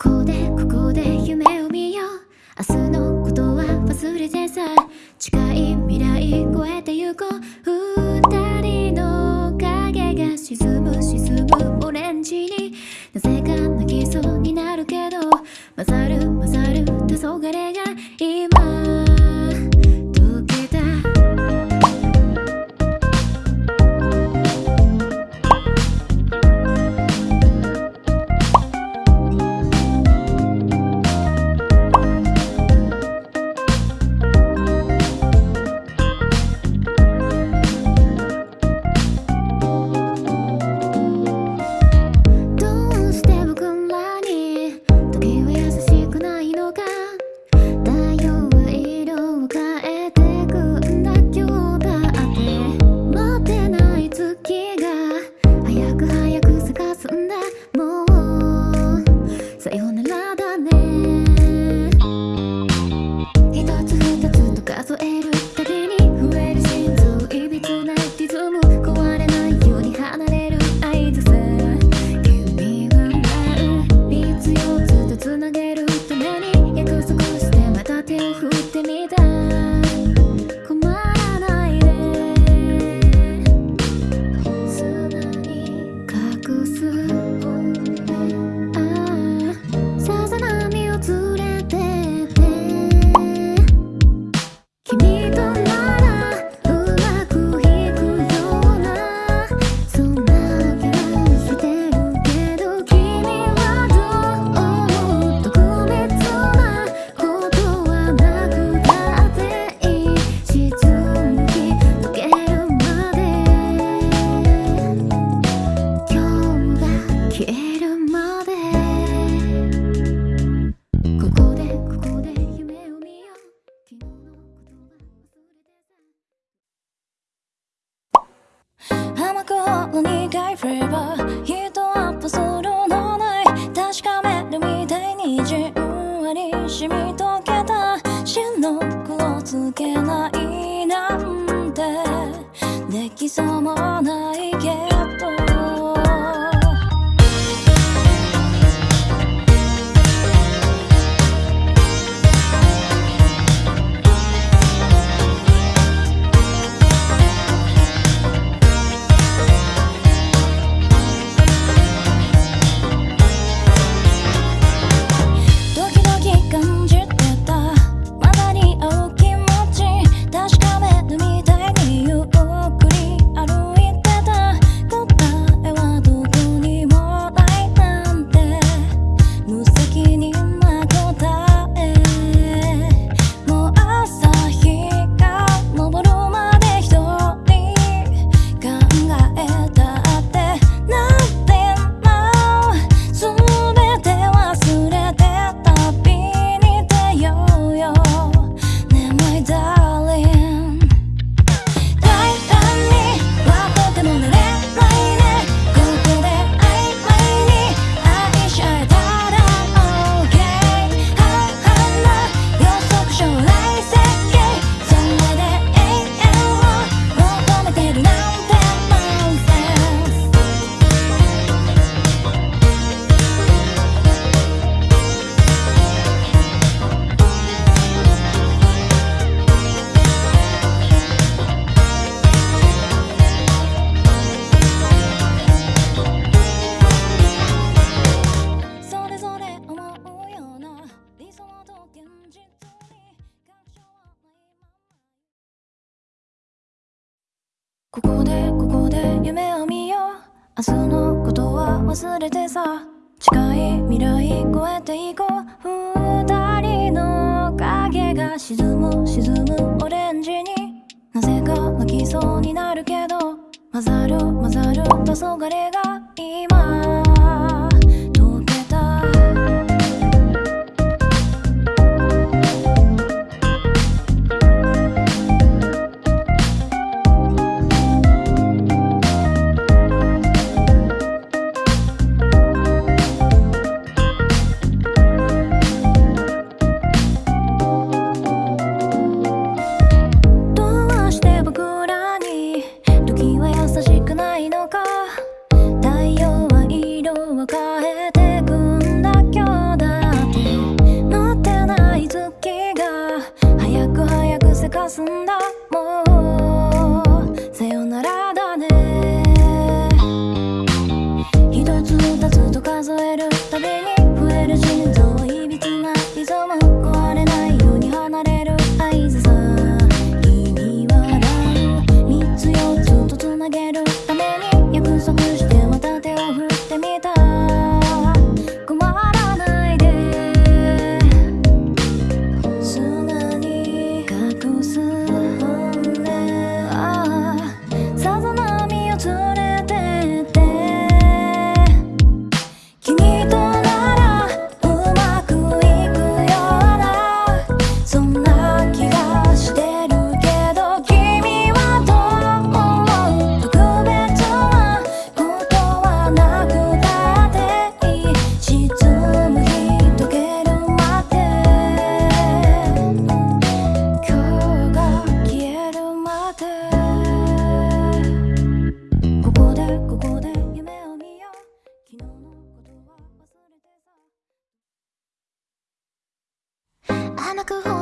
ここでここで夢を見よう。明日のことは忘れてさ近い未来越えてゆこう。二人の影が沈む沈むオレンジに。なぜか泣きそうになるけど混ざる混ざる黄昏が今 River. Yeah. ここでここで夢を見よう。明日のことは忘れてさ。近い未来越えていこう。二人の影が沈む沈むオレンジに。なぜか泣きそうになるけど混ざる混ざる黄昏が今 son like a home.